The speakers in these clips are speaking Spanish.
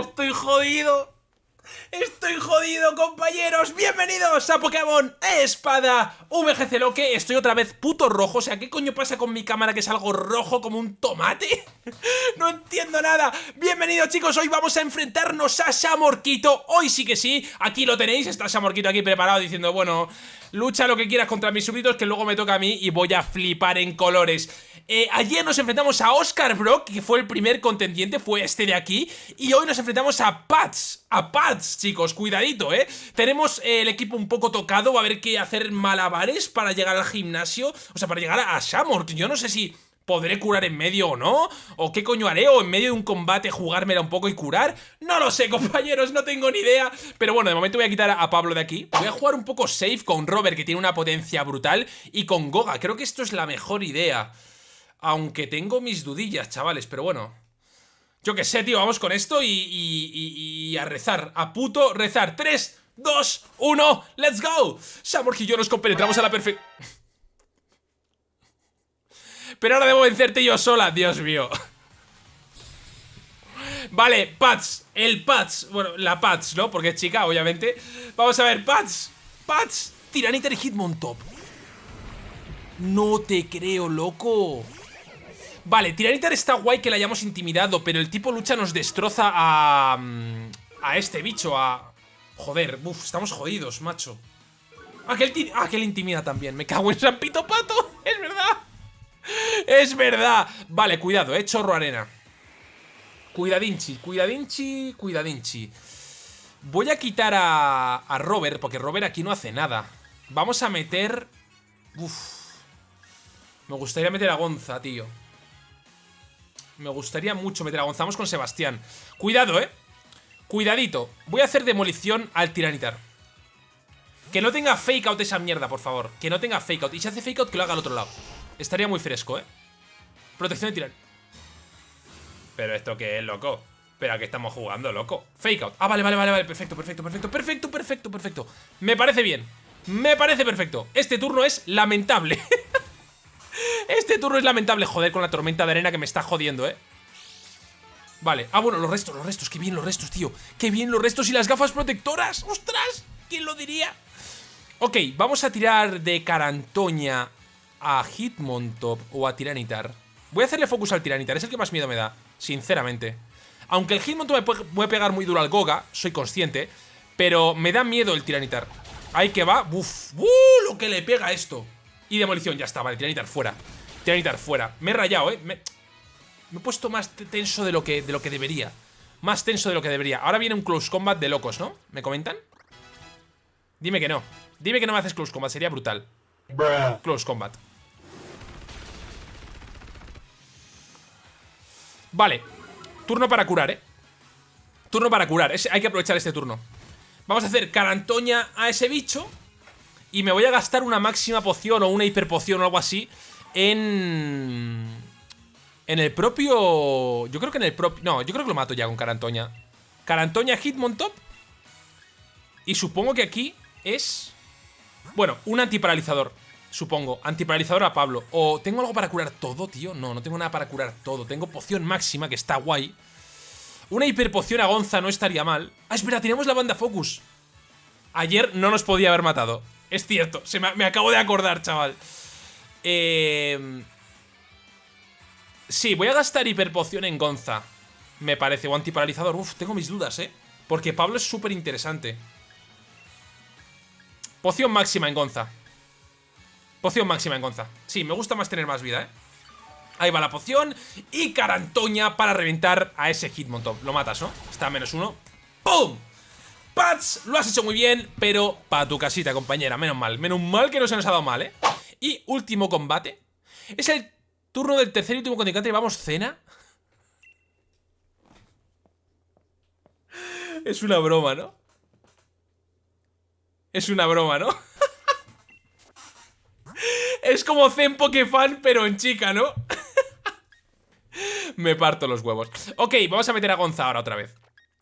estoy jodido. Estoy jodido, compañeros. Bienvenidos a Pokémon Espada VGC Loque. Estoy otra vez puto rojo. O sea, ¿qué coño pasa con mi cámara que es algo rojo como un tomate? no entiendo nada. Bienvenidos, chicos. Hoy vamos a enfrentarnos a Samorquito. Hoy sí que sí. Aquí lo tenéis. Está Samorquito aquí preparado diciendo, bueno, lucha lo que quieras contra mis súbditos que luego me toca a mí y voy a flipar en colores. Eh, ayer nos enfrentamos a Oscar Brock, que fue el primer contendiente, fue este de aquí. Y hoy nos enfrentamos a Pats. A Pats, chicos, cuidadito, ¿eh? Tenemos eh, el equipo un poco tocado, va a haber que hacer malabares para llegar al gimnasio. O sea, para llegar a Shamor. Yo no sé si ¿Podré curar en medio o no? ¿O qué coño haré? ¿O en medio de un combate jugármela un poco y curar? No lo sé, compañeros, no tengo ni idea Pero bueno, de momento voy a quitar a Pablo de aquí Voy a jugar un poco safe con Robert, que tiene una potencia brutal Y con Goga, creo que esto es la mejor idea aunque tengo mis dudillas, chavales, pero bueno. Yo qué sé, tío, vamos con esto y, a rezar. A puto rezar. 3, 2, 1, ¡let's go! Samorg y yo nos compenetramos a la perfección. Pero ahora debo vencerte yo sola, Dios mío. Vale, Pats, el Pats, bueno, la Pats, ¿no? Porque es chica, obviamente Vamos a ver, Pats, Pats Tiranitar y Hitmontop No te creo, loco Vale, Tiranitar está guay que la hayamos intimidado, pero el tipo lucha nos destroza a... Mm, a este bicho, a... Joder, uff, estamos jodidos, macho. Aquel, ah, aquel intimida también, me cago en San Pato, es verdad. Es verdad. Vale, cuidado, eh, chorro arena. Cuidadinchi, cuidadinchi, cuidadinchi. Voy a quitar a, a Robert, porque Robert aquí no hace nada. Vamos a meter... Uf. Me gustaría meter a Gonza, tío. Me gustaría mucho meter a Gonzamos con Sebastián. Cuidado, ¿eh? Cuidadito. Voy a hacer demolición al Tiranitar. Que no tenga fake out esa mierda, por favor. Que no tenga fake out. Y si hace fake out, que lo haga al otro lado. Estaría muy fresco, ¿eh? Protección de Tiranitar. Pero esto que es, loco. Pero a qué estamos jugando, loco. Fake out. Ah, vale, vale, vale, vale. Perfecto, perfecto, perfecto. Perfecto, perfecto, perfecto. Me parece bien. Me parece perfecto. Este turno es lamentable. Este turno es lamentable, joder, con la tormenta de arena que me está jodiendo, ¿eh? Vale, ah, bueno, los restos, los restos, qué bien los restos, tío Qué bien los restos y las gafas protectoras ¡Ostras! ¿Quién lo diría? Ok, vamos a tirar de Carantoña a Hitmontop o a Tiranitar Voy a hacerle focus al Tiranitar, es el que más miedo me da, sinceramente Aunque el Hitmontop me puede pegar muy duro al Goga, soy consciente Pero me da miedo el Tiranitar Ahí que va, ¡Uf! ¡Uh! Lo que le pega esto y demolición, ya está, vale, tiranitar fuera. Tiranitar fuera, me he rayado, eh. Me, he puesto más tenso de lo, que, de lo que debería. Más tenso de lo que debería. Ahora viene un close combat de locos, ¿no? ¿Me comentan? Dime que no. Dime que no me haces close combat, sería brutal. Close combat. Vale. Turno para curar, eh. Turno para curar, hay que aprovechar este turno. Vamos a hacer carantoña a ese bicho y me voy a gastar una máxima poción o una hiperpoción o algo así en... En el propio... Yo creo que en el propio... No, yo creo que lo mato ya con Carantoña. Carantoña Hitmontop. Y supongo que aquí es... Bueno, un antiparalizador. Supongo. Antiparalizador a Pablo. O tengo algo para curar todo, tío. No, no tengo nada para curar todo. Tengo poción máxima, que está guay. Una hiperpoción a Gonza no estaría mal. Ah, espera, tenemos la banda Focus. Ayer no nos podía haber matado. Es cierto, se me, acabo de acordar, chaval. Eh... Sí, voy a gastar hiperpoción en Gonza. Me parece, o antiparalizador. Uf, tengo mis dudas, ¿eh? Porque Pablo es súper interesante. Poción máxima en Gonza. Poción máxima en Gonza. Sí, me gusta más tener más vida, ¿eh? Ahí va la poción. Y Carantoña para reventar a ese Hitmontop. Lo matas, ¿no? Está a menos uno. ¡Pum! Pats, lo has hecho muy bien, pero para tu casita, compañera, menos mal. Menos mal que no se nos ha dado mal, ¿eh? Y último combate. Es el turno del tercer y último contrincante. Vamos, cena. Es una broma, ¿no? Es una broma, ¿no? es como Zen Pokefan, pero en chica, ¿no? Me parto los huevos. Ok, vamos a meter a Gonza ahora otra vez.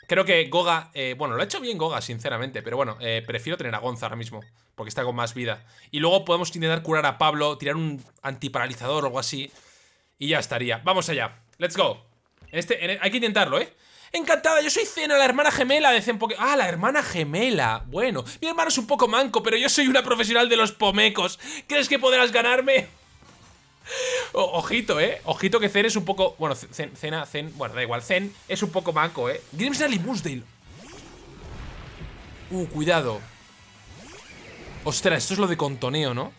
Creo que Goga, eh, bueno, lo ha hecho bien Goga, sinceramente, pero bueno, eh, prefiero tener a Gonza ahora mismo, porque está con más vida. Y luego podemos intentar curar a Pablo, tirar un antiparalizador o algo así, y ya estaría. Vamos allá, let's go. Este, hay que intentarlo, ¿eh? Encantada, yo soy Cena, la hermana gemela de Zen Ah, la hermana gemela. Bueno, mi hermano es un poco manco, pero yo soy una profesional de los pomecos. ¿Crees que podrás ganarme? Ojito, eh. Ojito que Zen es un poco. Bueno, Zen, Cena, Zen. Bueno, da igual. Zen es un poco manco, eh. Grimsdale y. Uh, cuidado. Ostras, esto es lo de contoneo, ¿no?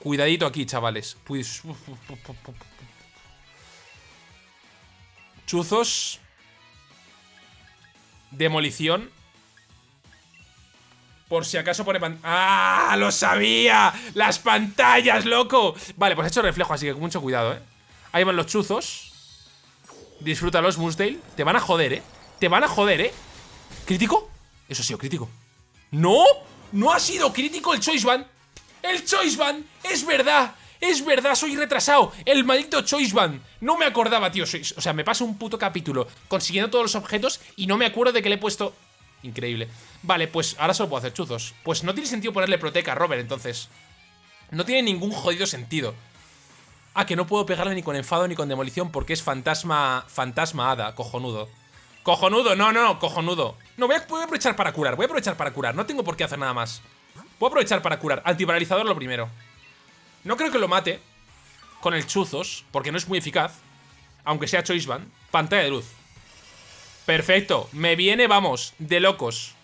Cuidadito aquí, chavales. Pues. Chuzos. Demolición. Por si acaso pone ¡Ah! ¡Lo sabía! ¡Las pantallas, loco! Vale, pues he hecho reflejo, así que mucho cuidado, ¿eh? Ahí van los chuzos. Disfrútalos, Musdale. Te van a joder, ¿eh? Te van a joder, ¿eh? ¿Crítico? Eso ha sido crítico. ¡No! ¡No ha sido crítico el Choice Band! ¡El Choice Band! ¡Es verdad! Es verdad, soy retrasado. El maldito Choice Band. No me acordaba, tío. o sea, me pasa un puto capítulo consiguiendo todos los objetos y no me acuerdo de que le he puesto... Increíble. Vale, pues ahora solo puedo hacer chuzos. Pues no tiene sentido ponerle Proteca a Robert, entonces. No tiene ningún jodido sentido. Ah, que no puedo pegarle ni con enfado ni con demolición porque es fantasma... Fantasma hada, cojonudo. Cojonudo, no, no, cojonudo. No, voy a, voy a aprovechar para curar, voy a aprovechar para curar. No tengo por qué hacer nada más. Voy a aprovechar para curar. Antiparalizador lo primero. No creo que lo mate con el chuzos, porque no es muy eficaz. Aunque sea Choice Band. Pantalla de luz. Perfecto. Me viene, vamos, de locos.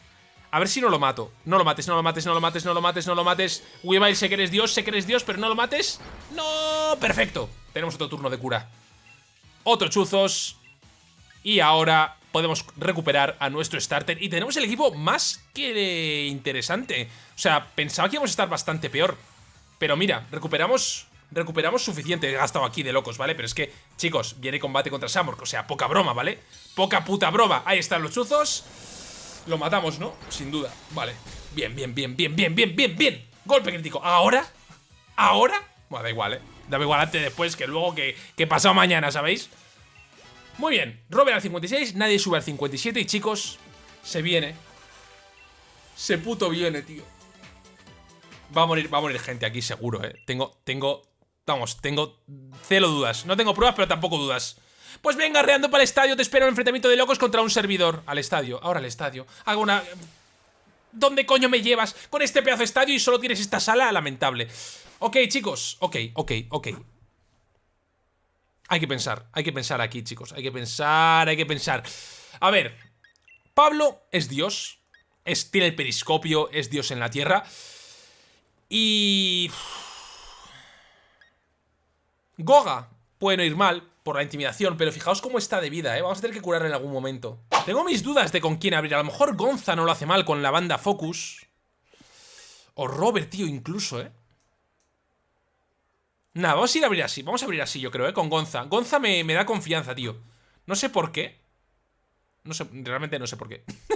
A ver si no lo mato. No lo mates, no lo mates, no lo mates, no lo mates, no lo mates. Weavile, sé que eres Dios, sé que eres Dios, pero no lo mates. ¡No! Perfecto. Tenemos otro turno de cura. Otro chuzos. Y ahora podemos recuperar a nuestro starter. Y tenemos el equipo más que interesante. O sea, pensaba que íbamos a estar bastante peor. Pero mira, recuperamos recuperamos suficiente. He gastado aquí de locos, ¿vale? Pero es que, chicos, viene combate contra Samork. O sea, poca broma, ¿vale? Poca puta broma. Ahí están los chuzos. Lo matamos, ¿no? Sin duda. Vale. Bien, bien, bien, bien, bien, bien, bien, bien. Golpe crítico. ¿Ahora? ¿Ahora? Bueno, da igual, ¿eh? Da igual antes, después, que luego que, que pasado mañana, ¿sabéis? Muy bien. Robert al 56, nadie sube al 57 y, chicos, se viene. Se puto viene, tío. Va a morir, va a morir gente aquí seguro, eh. Tengo, tengo, vamos, tengo cero dudas. No tengo pruebas, pero tampoco dudas. Pues venga, reando para el estadio, te espero un enfrentamiento de locos contra un servidor. Al estadio, ahora al estadio. Hago una... ¿Dónde coño me llevas con este pedazo de estadio y solo tienes esta sala? Lamentable. Ok, chicos, ok, ok, ok. Hay que pensar, hay que pensar aquí, chicos. Hay que pensar, hay que pensar. A ver, Pablo es Dios. Es, tiene el periscopio, es Dios en la tierra. Y... Goga puede no ir mal por la intimidación, pero fijaos cómo está de vida, ¿eh? Vamos a tener que curarle en algún momento. Tengo mis dudas de con quién abrir. A lo mejor Gonza no lo hace mal con la banda Focus. O Robert, tío, incluso, ¿eh? Nada, vamos a ir a abrir así. Vamos a abrir así, yo creo, ¿eh? Con Gonza. Gonza me, me da confianza, tío. No sé por qué. No sé, realmente no sé por qué.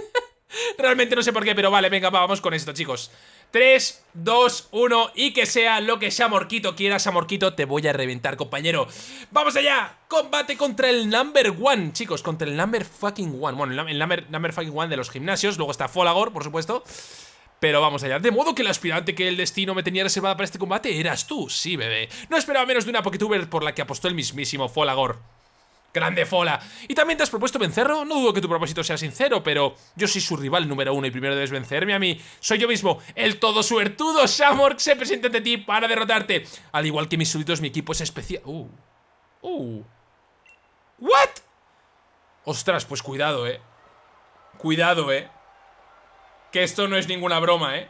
realmente no sé por qué, pero vale, venga, vamos con esto, chicos. 3, 2, 1 y que sea lo que Samorquito quiera, Samorquito, te voy a reventar, compañero. ¡Vamos allá! Combate contra el number one, chicos, contra el number fucking one. Bueno, el number, number fucking one de los gimnasios, luego está Folagor, por supuesto. Pero vamos allá, de modo que el aspirante que el destino me tenía reservada para este combate eras tú, sí, bebé. No esperaba menos de una Poketuber por la que apostó el mismísimo Folagor. Grande Fola. ¿Y también te has propuesto vencerlo? No dudo que tu propósito sea sincero, pero yo soy su rival número uno y primero debes vencerme a mí. Soy yo mismo, el todo suertudo Shamork se presenta ante ti para derrotarte. Al igual que mis súbditos, mi equipo es especial. Uh. Uh. ¿What? Ostras, pues cuidado, eh. Cuidado, eh. Que esto no es ninguna broma, eh.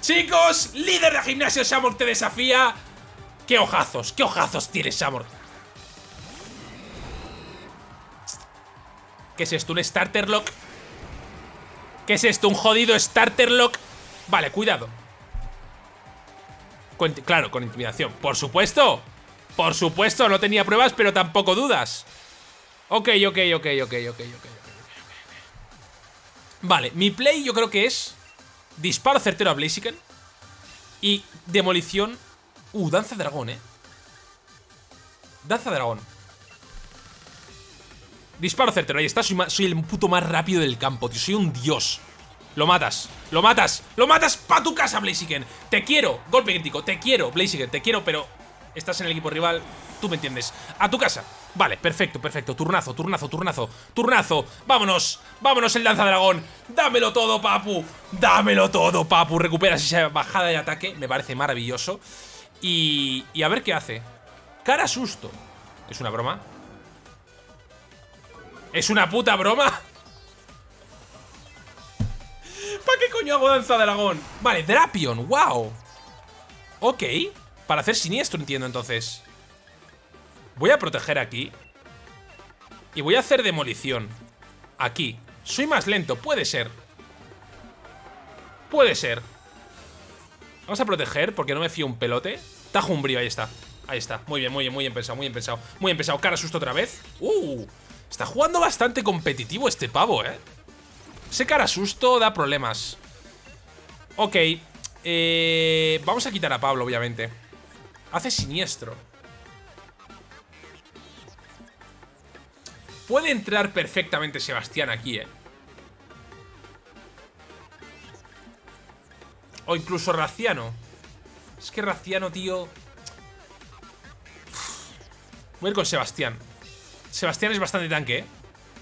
Chicos, líder de gimnasio Shamork te desafía. ¡Qué ojazos! ¡Qué ojazos tienes, Shamork! ¿Qué es esto? ¿Un starter lock? ¿Qué es esto? ¿Un jodido starter lock? Vale, cuidado Claro, con intimidación Por supuesto Por supuesto, no tenía pruebas, pero tampoco dudas Ok, ok, ok, ok, ok, ok Vale, mi play yo creo que es Disparo certero a Blaziken Y demolición Uh, danza dragón, eh Danza dragón Disparo certero, ahí está, soy, el puto más rápido del campo, tío, soy un dios Lo matas, lo matas, lo matas pa' tu casa, Blaziken Te quiero, golpe crítico, te quiero, Blaziken, te quiero, pero Estás en el equipo rival, tú me entiendes A tu casa Vale, perfecto, perfecto. Turnazo, turnazo, turnazo, turnazo. Vámonos, vámonos el lanza dragón. Dámelo todo, papu. Dámelo todo, papu. Recuperas esa bajada de ataque. Me parece maravilloso. Y, y a ver qué hace. Cara susto. ¿Es una broma? ¿Es una puta broma? ¿Para qué coño hago danza dragón? Vale, Drapion, wow. Ok, para hacer siniestro entiendo entonces. Voy a proteger aquí. Y voy a hacer demolición. Aquí. Soy más lento, puede ser. Puede ser. Vamos a proteger porque no me fío un pelote. Tajo un brío, ahí está. Ahí está. Muy bien, muy bien, muy bien pensado, muy bien pensado. Muy bien pensado. Cara susto otra vez. Uh, está jugando bastante competitivo este pavo, ¿eh? Ese cara susto da problemas. Ok. Eh, vamos a quitar a Pablo, obviamente. Hace siniestro. Puede entrar perfectamente Sebastián aquí, ¿eh? O incluso Raciano. Es que Raciano, tío... Voy a ir con Sebastián. Sebastián es bastante tanque, ¿eh?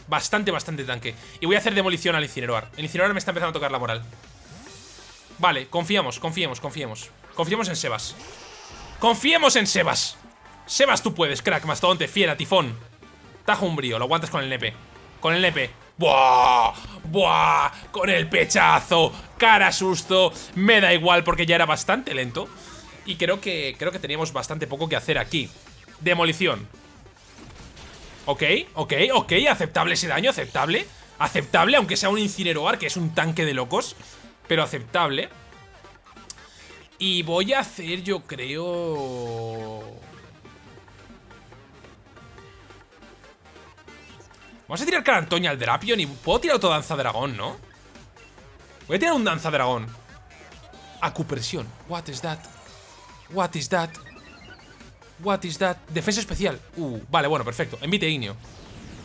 Bastante, bastante tanque. Y voy a hacer demolición al incineroar. El incineroar me está empezando a tocar la moral. Vale, confiamos, confiemos, confiemos. Confiemos en Sebas. Confiemos en Sebas. Sebas, tú puedes, crack, mastodonte, fiera, tifón. Tajo un brío, lo aguantas con el nepe. Con el nepe. ¡Buah! ¡Buah! Con el pechazo. Cara susto. Me da igual porque ya era bastante lento. Y creo que, creo que teníamos bastante poco que hacer aquí. Demolición. Ok, ok, ok. Aceptable ese daño, aceptable. Aceptable, aunque sea un incineroar, que es un tanque de locos. Pero aceptable. Y voy a hacer, yo creo... Vamos a tirar Carantoña al Drapion y puedo tirar otro Danza Dragón, ¿no? Voy a tirar un Danza Dragón. Acupresión. What is that? What is that? What is that? Defensa especial. Uh, vale, bueno, perfecto. Envite Ignio.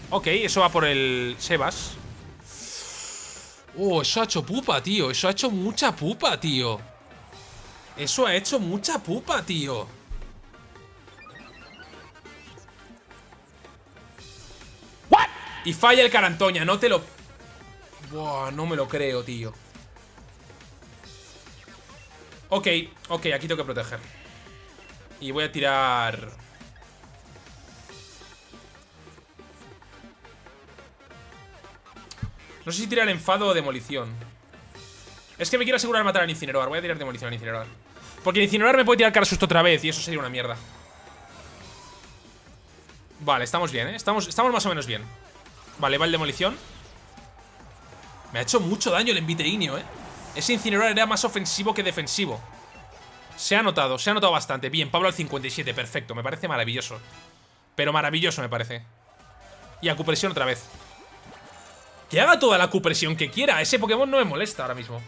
Ok, eso va por el Sebas. Oh, eso ha hecho pupa, tío. Eso ha hecho mucha pupa, tío. Eso ha hecho mucha pupa, tío. Y falla el Carantoña, no te lo... Buah, no me lo creo, tío. Ok, ok, aquí tengo que proteger. Y voy a tirar... No sé si tirar enfado o demolición. Es que me quiero asegurar matar al incinerador. Voy a tirar demolición al incinerador. Porque el incinerador me puede tirar cara susto otra vez y eso sería una mierda. Vale, estamos bien, ¿eh? Estamos, estamos más o menos bien. Vale, va el demolición. Me ha hecho mucho daño el enviteinio, ¿eh? Ese incinerador era más ofensivo que defensivo. Se ha notado, se ha notado bastante. Bien, Pablo al 57, perfecto. Me parece maravilloso. Pero maravilloso me parece. Y acupresión otra vez. Que haga toda la acupresión que quiera. Ese Pokémon no me molesta ahora mismo.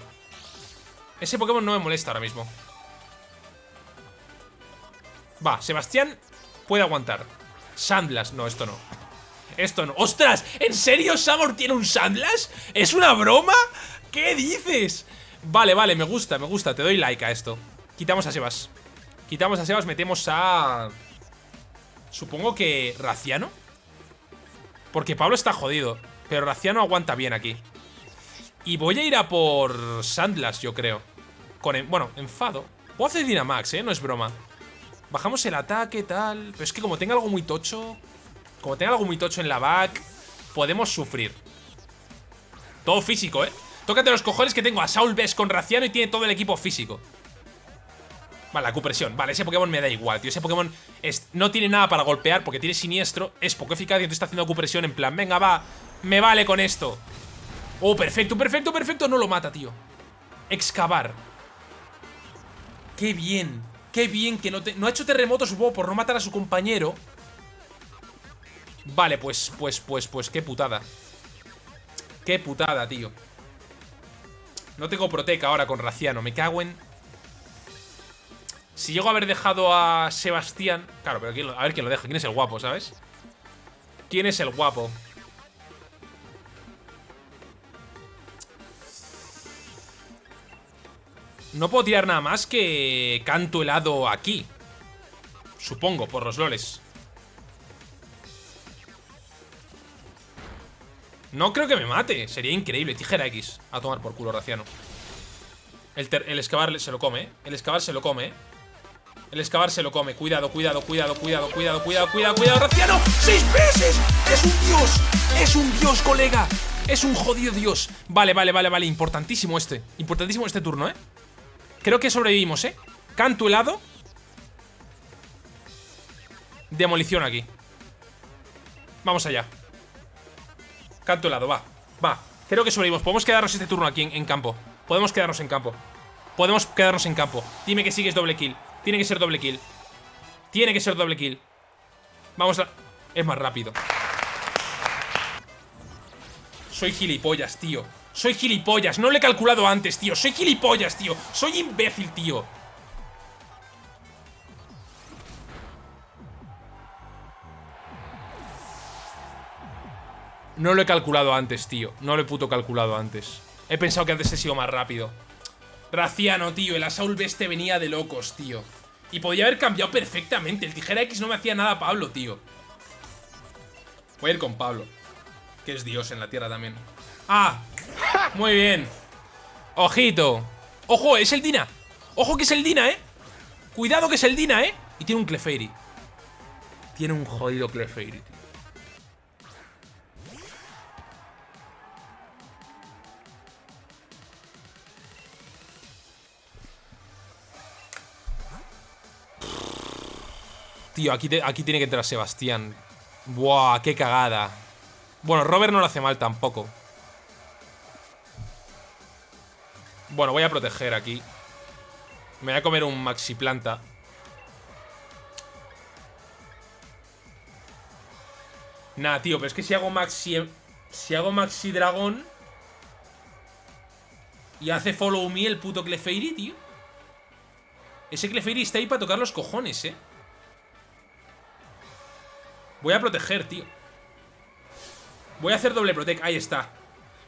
Ese Pokémon no me molesta ahora mismo. Va, Sebastián puede aguantar. Sandlas, no, esto no. Esto no. ¡Ostras! ¿En serio Samor tiene un Sandlas? ¿Es una broma? ¿Qué dices? Vale, vale, me gusta, me gusta. Te doy like a esto. Quitamos a Sebas. Quitamos a Sebas, metemos a... Supongo que... ¿Raciano? Porque Pablo está jodido. Pero Raciano aguanta bien aquí. Y voy a ir a por Sandlas, yo creo. Con, bueno, enfado. Puedo hacer Dynamax, ¿eh? No es broma. Bajamos el ataque, tal... Pero es que como tenga algo muy tocho... Como tenga algo muy tocho en la back, podemos sufrir. Todo físico, ¿eh? Tócate los cojones que tengo a Saul Best con Raciano y tiene todo el equipo físico. Vale, la acupresión. Vale, ese Pokémon me da igual, tío. Ese Pokémon no tiene nada para golpear porque tiene siniestro. Es poco eficaz y entonces está haciendo acupresión en plan, venga, va, me vale con esto. Oh, perfecto, perfecto, perfecto. No lo mata, tío. Excavar. Qué bien. Qué bien que no te... No ha hecho terremoto, supongo, por no matar a su compañero. Vale, pues, pues, pues, pues, qué putada. Qué putada, tío. No tengo Proteca ahora con Raciano. Me cago en... Si llego a haber dejado a Sebastián... Claro, pero a ver quién lo deja. ¿Quién es el guapo, sabes? ¿Quién es el guapo? No puedo tirar nada más que canto helado aquí. Supongo, por los loles. No creo que me mate. Sería increíble. Tijera X. A tomar por culo, Raciano. El, el excavar se lo come, ¿eh? El excavar se lo come, ¿eh? El excavar se lo come. Cuidado, cuidado, cuidado, cuidado, cuidado, cuidado, cuidado, cuidado, Raciano. ¡Seis veces! ¡Es un dios! ¡Es un dios, colega! Es un jodido dios. Vale, vale, vale, vale. Importantísimo este. Importantísimo este turno, ¿eh? Creo que sobrevivimos, ¿eh? Canto helado. Demolición aquí. Vamos allá. Canto helado, va. Va. Creo que sobrevivimos. Podemos quedarnos este turno aquí en, campo. Podemos quedarnos en campo. Podemos quedarnos en campo. Dime que sigues doble kill. Tiene que ser doble kill. Tiene que ser doble kill. Vamos a... Es más rápido. Soy gilipollas, tío. Soy gilipollas. No lo he calculado antes, tío. Soy gilipollas, tío. Soy imbécil, tío. No lo he calculado antes, tío. No lo he puto calculado antes. He pensado que antes he sido más rápido. Raciano, tío. El Asaul Beste venía de locos, tío. Y podía haber cambiado perfectamente. El tijera X no me hacía nada Pablo, tío. Voy a ir con Pablo. Que es Dios en la tierra también. ¡Ah! Muy bien. Ojito. ¡Ojo! Es el Dina. ¡Ojo que es el Dina, eh! Cuidado que es el Dina, eh. Y tiene un Clefairy. Tiene un jodido Clefairy, tío. Tío, aquí, aquí tiene que entrar Sebastián. Buah, qué cagada. Bueno, Robert no lo hace mal tampoco. Bueno, voy a proteger aquí. Me voy a comer un maxi planta. Nah, tío, pero es que si hago maxi... Si hago maxi dragón... Y hace follow me el puto Clefairy, tío. Ese Clefairy está ahí para tocar los cojones, eh. Voy a proteger, tío. Voy a hacer doble protect. Ahí está.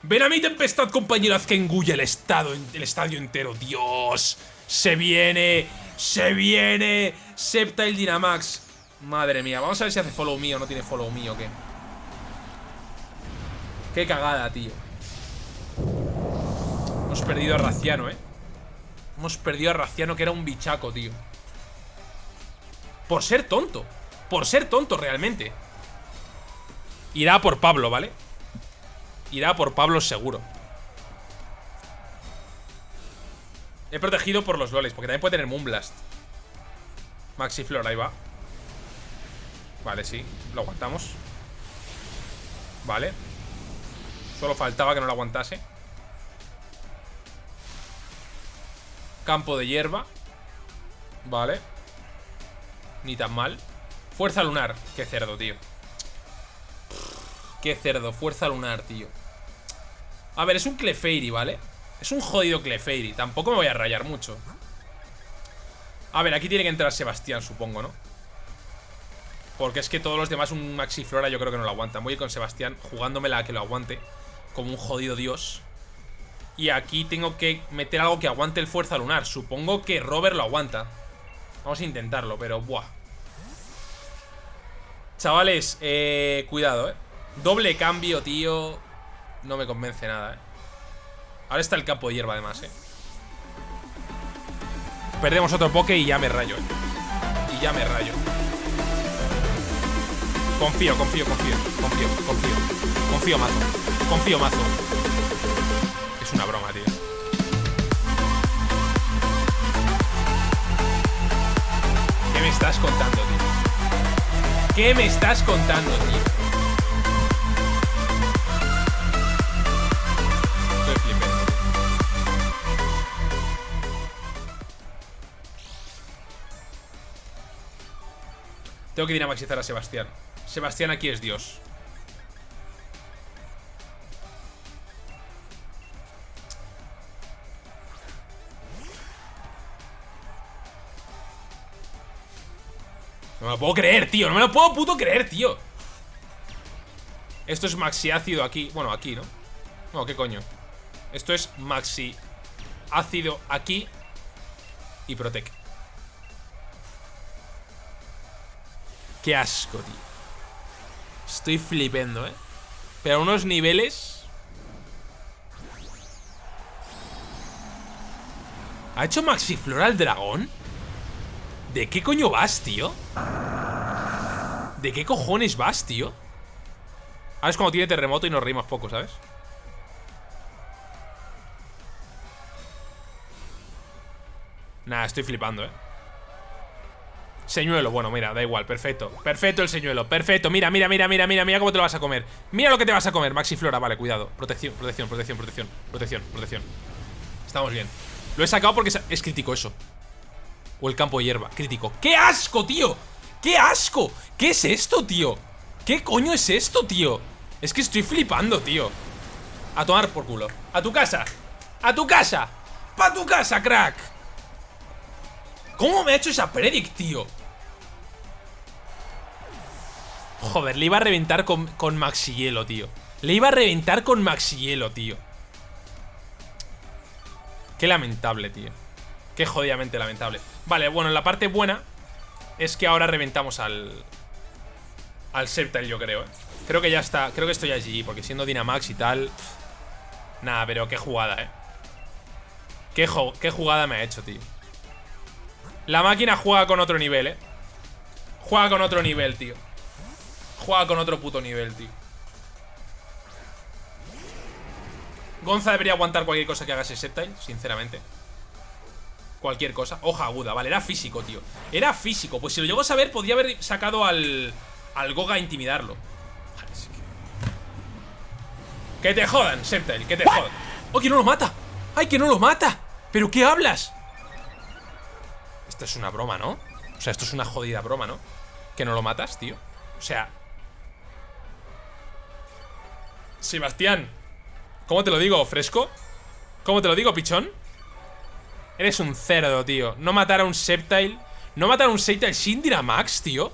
Ven a mi tempestad, compañero. Haz que engulle el, estado, el estadio entero. Dios. Se viene. Se viene. Septile Dynamax. Madre mía. Vamos a ver si hace follow me o no tiene follow me o qué. Qué cagada, tío. Hemos perdido a Raciano, eh. Hemos perdido a Raciano, que era un bichaco, tío. Por ser tonto. Por ser tonto realmente. Irá por Pablo, ¿vale? Irá por Pablo seguro. He protegido por los loles Porque también puede tener Moonblast. Maxi Flor, ahí va. Vale, sí, lo aguantamos. Vale. Solo faltaba que no lo aguantase. Campo de hierba. Vale. Ni tan mal Fuerza lunar. Qué cerdo, tío. Qué cerdo. Fuerza lunar, tío. A ver, es un Clefairy, ¿vale? Es un jodido Clefairy. Tampoco me voy a rayar mucho. A ver, aquí tiene que entrar Sebastián, supongo, ¿no? Porque es que todos los demás, un Maxi Flora yo creo que no lo aguantan. Voy con Sebastián jugándomela a que lo aguante. Como un jodido dios. Y aquí tengo que meter algo que aguante el Fuerza Lunar. Supongo que Robert lo aguanta. Vamos a intentarlo, pero buah. Chavales, eh, cuidado, eh. Doble cambio, tío. No me convence nada, eh. Ahora está el campo de hierba además, eh. Perdemos otro poke y ya me rayo, eh. Y ya me rayo. Confío, confío, confío. Confío, confío. Confío mazo. Confío mazo. Es una broma, tío. ¿Qué me estás contando, tío? ¿Qué me estás contando, tío? Tengo que dinamaxizar a Sebastián. Sebastián aquí es Dios. Lo puedo creer, tío No me lo puedo puto creer, tío Esto es maxi ácido aquí Bueno, aquí, ¿no? No, ¿qué coño? Esto es maxi ácido aquí Y protec Qué asco, tío Estoy flipendo, ¿eh? Pero unos niveles... ¿Ha hecho Maxiflora al dragón? ¿De qué coño vas, tío? ¿De qué cojones vas, tío? Ahora es como tiene terremoto y nos reímos poco, ¿sabes? Nah, estoy flipando, ¿eh? Señuelo, bueno, mira, da igual, perfecto Perfecto el señuelo, perfecto, mira, mira, mira, mira, mira Mira cómo te lo vas a comer, mira lo que te vas a comer Maxi Flora, vale, cuidado, protección, protección, protección, protección Protección, protección Estamos bien Lo he sacado porque es crítico eso O el campo de hierba, crítico ¡Qué asco, tío! ¡Qué asco! ¿Qué es esto, tío? ¿Qué coño es esto, tío? Es que estoy flipando, tío A tomar por culo A tu casa A tu casa Pa' tu casa, crack ¿Cómo me ha hecho esa predict, tío? Joder, le iba a reventar con, con Maxi Hielo, tío Le iba a reventar con Maxi Hielo, tío Qué lamentable, tío Qué jodidamente lamentable. Vale, bueno, la parte buena Es que ahora reventamos al Al Sceptile, yo creo, eh Creo que ya está, creo que estoy allí Porque siendo Dynamax y tal Nada, pero qué jugada, eh qué, qué jugada me ha hecho, tío. La máquina juega con otro nivel, eh Juega con otro nivel, tío. Juega con otro puto nivel, tío. Gonza debería aguantar cualquier cosa que haga ese Sceptile, sinceramente Cualquier cosa Hoja aguda, vale, era físico, tío Era físico, pues si lo llego a saber Podría haber sacado al, al Goga a intimidarlo que... te jodan, Sceptile, que te jodan ¡Oh, que no lo mata! ¡Ay, que no lo mata! ¿Pero qué hablas? Esto es una broma, ¿no? O sea, esto es una jodida broma, ¿no? Que no lo matas, tío O sea, Sebastián ¿Cómo te lo digo, fresco? ¿Cómo te lo digo, pichón? Eres un cerdo, tío No matar a un Sceptile No matar a un Sceptile sin Max, tío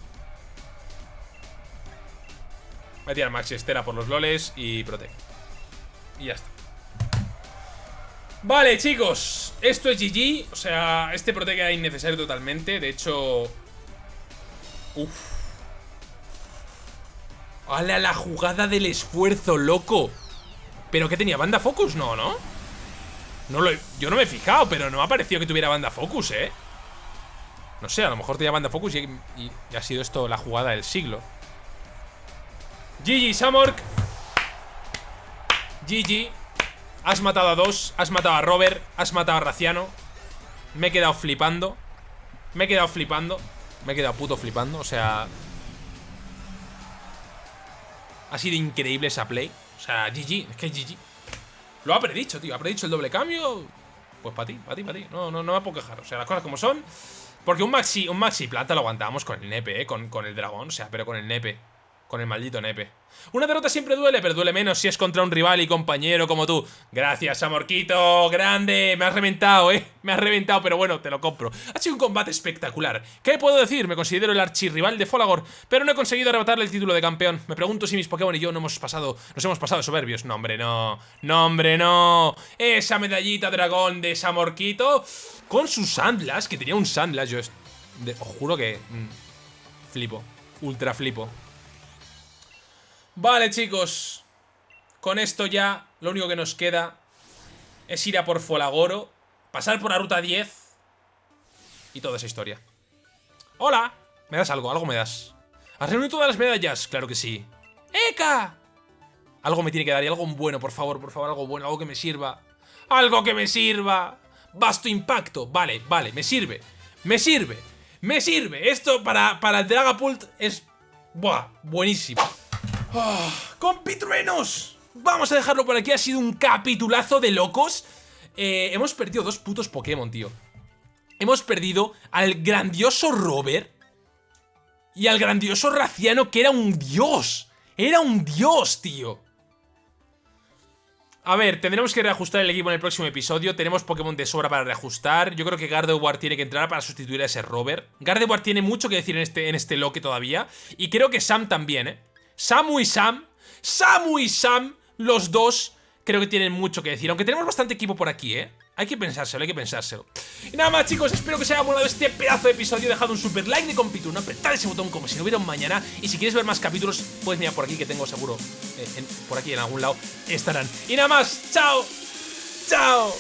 Voy a tirar Max Estera por los loles y Protect Y ya está Vale, chicos Esto es GG O sea, este Protect era innecesario totalmente De hecho... Uf ¡Hala la jugada del esfuerzo, loco! ¿Pero qué tenía? ¿Banda Focus? No, ¿no? No lo yo no me he fijado, pero no me ha parecido que tuviera banda Focus, ¿eh? No sé, a lo mejor tenía banda Focus y, ha sido esto la jugada del siglo GG, Samork GG Has matado a dos, has matado a Robert Has matado a Raciano Me he quedado flipando Me he quedado flipando Me he quedado puto flipando, o sea ha sido increíble esa play. O sea, GG, es que GG. Lo ha predicho, tío. Ha predicho el doble cambio. Pues para ti, para ti, para ti. No, no, no me puedo quejar. O sea, las cosas como son. Porque un maxi, un maxi plata lo aguantamos con el nepe, ¿eh? Con, con el dragón. O sea, pero con el nepe. Con el maldito nepe. Una derrota siempre duele, pero duele menos si es contra un rival y compañero como tú. Gracias, Amorquito. Grande. Me has reventado, ¿eh? Me has reventado, pero bueno, te lo compro. Ha sido un combate espectacular. ¿Qué puedo decir? Me considero el archirrival de Folagor, pero no he conseguido arrebatarle el título de campeón. Me pregunto si mis Pokémon y yo no hemos pasado, nos hemos pasado soberbios. No, hombre, no. No, hombre, no. Esa medallita dragón de Samorquito con sus Sandlas, que tenía un Sandlas. Yo os juro que... Mm, flipo. Ultra flipo. Vale, chicos. Con esto ya lo único que nos queda es ir a por Folagoro, pasar por la ruta 10 y toda esa historia. ¡Hola! ¿Me das algo? ¿Algo me das? ¿Has reunido todas las medallas? Claro que sí. ¡Eka! Algo me tiene que dar y algo bueno, por favor, por favor, algo bueno, algo que me sirva. ¡Algo que me sirva! Vasto impacto. Vale, vale, me sirve. Me sirve. Me sirve. Esto para, para el Dragapult es... Buah, buenísimo. Oh, ¡Compitruenos! Vamos a dejarlo por aquí, ha sido un capitulazo de locos. Eh, hemos perdido dos putos Pokémon, tío. Hemos perdido al grandioso Robert y al grandioso Raciano, que era un dios. Era un dios, tío. A ver, tendremos que reajustar el equipo en el próximo episodio. Tenemos Pokémon de sobra para reajustar. Yo creo que Gardevoir tiene que entrar para sustituir a ese Robert. Gardevoir tiene mucho que decir en este, en este loque todavía. Y creo que Sam también, ¿eh? Samu y Sam, Samu y Sam, los dos creo que tienen mucho que decir. Aunque tenemos bastante equipo por aquí, ¿eh? Hay que pensárselo, hay que pensárselo. Y nada más, chicos, espero que os haya molado este pedazo de episodio. Dejad un super like de compito, apretad ese botón como si no hubiera un mañana. Y si quieres ver más capítulos, puedes mirar por aquí, que tengo seguro, eh, por aquí en algún lado estarán. Y nada más, chao, chao.